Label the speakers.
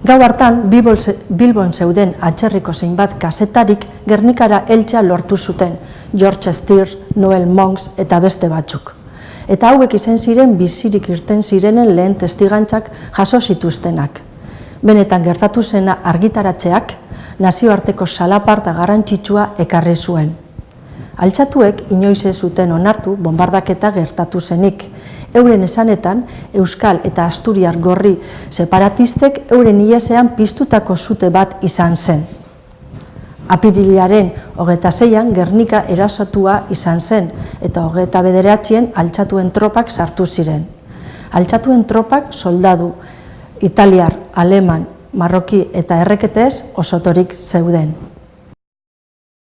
Speaker 1: Gau hartan, Bilbon zeuden atxerriko zeinbat kasetarik Gernikara eltsa lortu zuten, George Stier, Noel Monks eta beste batzuk. Eta hauek izen ziren bizirik irten zirenen lehen testigantzak jaso zituztenak. Benetan gertatu zena argitaratzeak, nazioarteko salaparta garantzitsua ekarri zuen. Altxatuek inoiz ez zuten onartu bombardaketa gertatu zenik. Euren esanetan, Euskal eta Asturiar gorri separatistek euren iesean piztutako zute bat izan zen. Apirilaren hogeta zeian Gernika erasatua izan zen eta hogeta bederatxien altxatuen tropak sartu ziren. Altxatuen tropak soldadu, italiar, aleman, marroki eta erreketez osotorik zeuden.